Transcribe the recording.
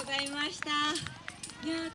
ございました。